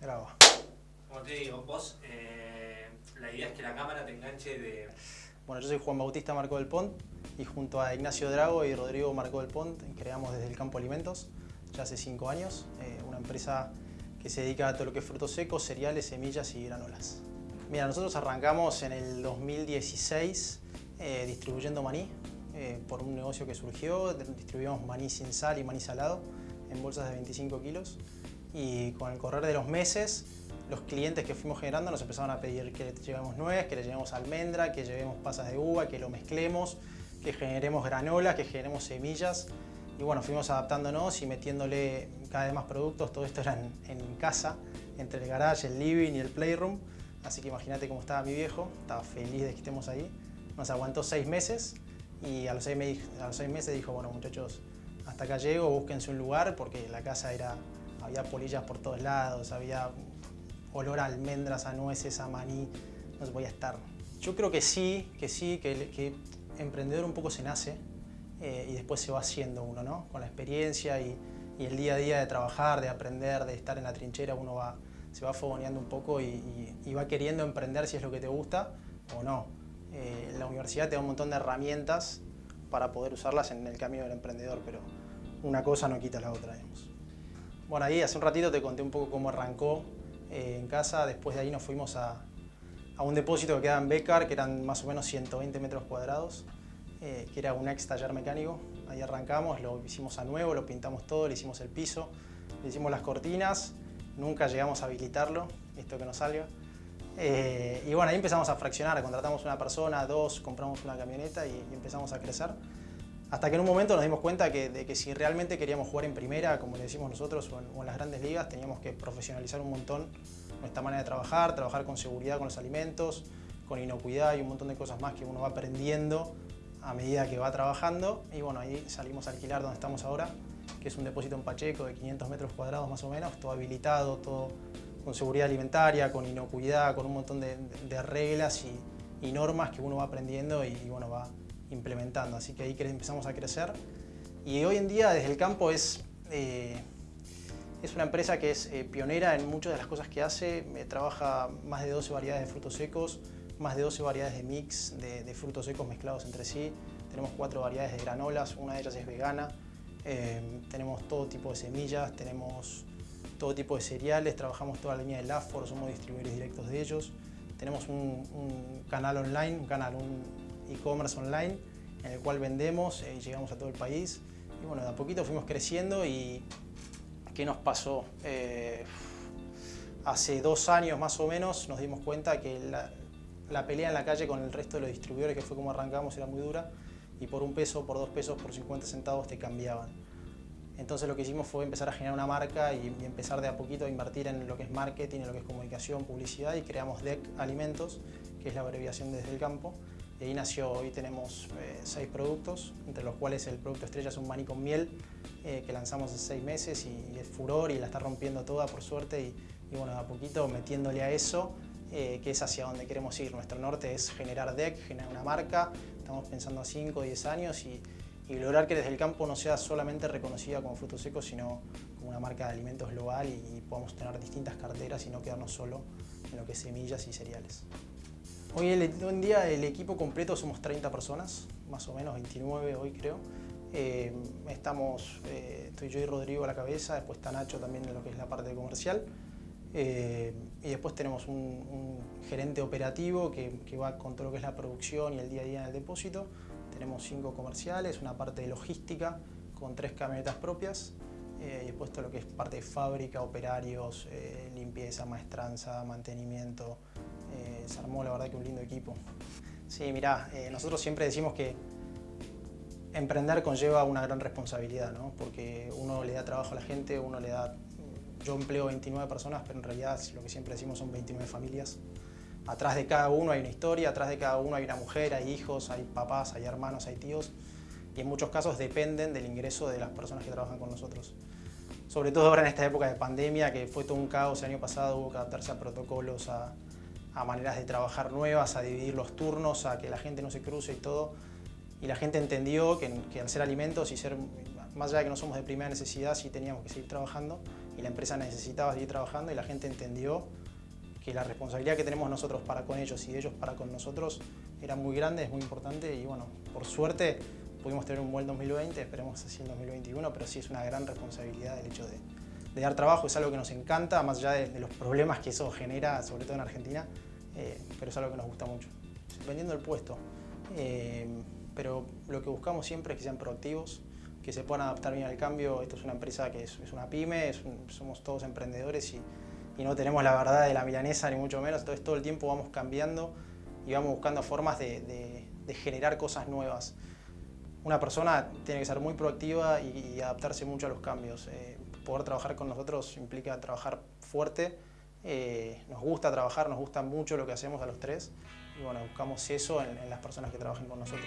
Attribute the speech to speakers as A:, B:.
A: Graba.
B: Como te digo, vos, eh, la idea es que la cámara te enganche de...
A: Bueno, yo soy Juan Bautista Marco del Pont y junto a Ignacio Drago y Rodrigo Marco del Pont creamos desde el Campo Alimentos ya hace cinco años, eh, una empresa que se dedica a todo lo que es frutos secos, cereales, semillas y granolas. Mira, nosotros arrancamos en el 2016 eh, distribuyendo maní eh, por un negocio que surgió, distribuíamos maní sin sal y maní salado en bolsas de 25 kilos y con el correr de los meses los clientes que fuimos generando nos empezaron a pedir que le llevemos nuez, que le llevemos almendra, que llevemos pasas de uva, que lo mezclemos, que generemos granola, que generemos semillas. Y bueno, fuimos adaptándonos y metiéndole cada vez más productos. Todo esto era en, casa, entre el garage, el living y el playroom. Así que imagínate cómo estaba mi viejo, estaba feliz de que estemos ahí. Nos aguantó seis meses y a los seis, a los seis meses dijo, bueno muchachos, hasta acá llego, búsquense un lugar porque la casa era, había polillas por todos lados, había olor a almendras, a nueces, a maní, no voy a estar. Yo creo que sí, que sí, que, que emprendedor un poco se nace eh, y después se va haciendo uno, ¿no? Con la experiencia y, el día a día de trabajar, de aprender, de estar en la trinchera, uno va, se va fogoneando un poco y, y, va queriendo emprender si es lo que te gusta o no. Eh, la universidad te da un montón de herramientas para poder usarlas en el camino del emprendedor, pero una cosa no quita la otra, digamos. Bueno, ahí hace un ratito te conté un poco cómo arrancó eh, en casa. Después de ahí nos fuimos a, a, un depósito que quedaba en Becar, que eran más o menos 120 metros cuadrados, eh, que era un ex taller mecánico. Ahí arrancamos, lo hicimos a nuevo, lo pintamos todo, le hicimos el piso, le hicimos las cortinas, nunca llegamos a habilitarlo, esto que nos salió. Eh, y bueno, ahí empezamos a fraccionar, contratamos una persona, dos, compramos una camioneta y, y empezamos a crecer. Hasta que en un momento nos dimos cuenta de que si realmente queríamos jugar en primera, como le decimos nosotros, o en, las grandes ligas, teníamos que profesionalizar un montón nuestra manera de trabajar, trabajar con seguridad con los alimentos, con inocuidad y un montón de cosas más que uno va aprendiendo a medida que va trabajando. Y bueno, ahí salimos a alquilar donde estamos ahora, que es un depósito en Pacheco de 500 metros cuadrados más o menos, todo habilitado, todo con seguridad alimentaria, con inocuidad, con un montón de, reglas y, y, normas que uno va aprendiendo y, y bueno, va implementando. Así que ahí empezamos a crecer. Y hoy en día desde el campo es, eh, es una empresa que es eh, pionera en muchas de las cosas que hace. Eh, trabaja más de 12 variedades de frutos secos, más de 12 variedades de mix de, frutos secos mezclados entre sí. Tenemos cuatro variedades de granolas, una de ellas es vegana. Eh, tenemos todo tipo de semillas, tenemos todo tipo de cereales, trabajamos toda la línea de LAFOR, somos distribuidores directos de ellos. Tenemos un, un canal online, un canal, un, e-commerce online en el cual vendemos y llegamos a todo el país. Y bueno, de a poquito fuimos creciendo y ¿qué nos pasó? Eh, hace dos años más o menos nos dimos cuenta que la, la, pelea en la calle con el resto de los distribuidores, que fue como arrancamos, era muy dura y por un peso, por dos pesos, por 50 centavos te cambiaban. Entonces lo que hicimos fue empezar a generar una marca y, y, empezar de a poquito a invertir en lo que es marketing, en lo que es comunicación, publicidad y creamos DEC Alimentos, que es la abreviación desde el campo, y ahí nació, hoy tenemos eh, seis productos, entre los cuales el producto estrella es un maní con miel eh, que lanzamos hace seis meses y, es furor y la está rompiendo toda por suerte y, bueno, a poquito metiéndole a eso, eh, que es hacia donde queremos ir. Nuestro norte es generar DEC, generar una marca, estamos pensando a 5 o 10 años y, lograr que desde el campo no sea solamente reconocida como frutos secos, sino como una marca de alimentos global y, y podamos tener distintas carteras y no quedarnos solo en lo que es semillas y cereales. Hoy, en día el equipo completo somos 30 personas, más o menos 29 hoy creo. Eh, estamos, eh, estoy yo y Rodrigo a la cabeza, después está Nacho también en lo que es la parte comercial. Eh, y después tenemos un, un gerente operativo que, que, va con todo lo que es la producción y el día a día en el depósito. Tenemos cinco comerciales, una parte de logística con tres camionetas propias. Eh, y después todo lo que es parte de fábrica, operarios, eh, limpieza, maestranza, mantenimiento, se armó la verdad que un lindo equipo. Sí, mirá, eh, nosotros siempre decimos que emprender conlleva una gran responsabilidad, ¿no? porque uno le da trabajo a la gente, uno le da... Yo empleo 29 personas, pero en realidad lo que siempre decimos son 29 familias. Atrás de cada uno hay una historia, atrás de cada uno hay una mujer, hay hijos, hay papás, hay hermanos, hay tíos y en muchos casos dependen del ingreso de las personas que trabajan con nosotros. Sobre todo ahora en esta época de pandemia, que fue todo un caos el año pasado, hubo que adaptarse a protocolos, a, a maneras de trabajar nuevas, a dividir los turnos, a que la gente no se cruce y todo. Y la gente entendió que, que al ser alimentos y ser, más allá de que no somos de primera necesidad, sí teníamos que seguir trabajando y la empresa necesitaba seguir trabajando y la gente entendió que la responsabilidad que tenemos nosotros para con ellos y ellos para con nosotros era muy grande, es muy importante y bueno, por suerte pudimos tener un buen 2020, esperemos así el 2021, pero sí es una gran responsabilidad el hecho de, dar trabajo, es algo que nos encanta, más allá de, los problemas que eso genera, sobre todo en Argentina, eh, pero es algo que nos gusta mucho. Dependiendo del puesto, eh, pero lo que buscamos siempre es que sean proactivos, que se puedan adaptar bien al cambio. Esto es una empresa que es, una pyme, somos todos emprendedores y, no tenemos la verdad de la milanesa ni mucho menos, entonces todo el tiempo vamos cambiando y vamos buscando formas de, generar cosas nuevas. Una persona tiene que ser muy proactiva y, adaptarse mucho a los cambios. Eh, poder trabajar con nosotros implica trabajar fuerte, eh, nos gusta trabajar, nos gusta mucho lo que hacemos a los tres y bueno, buscamos eso en las personas que trabajen con nosotros.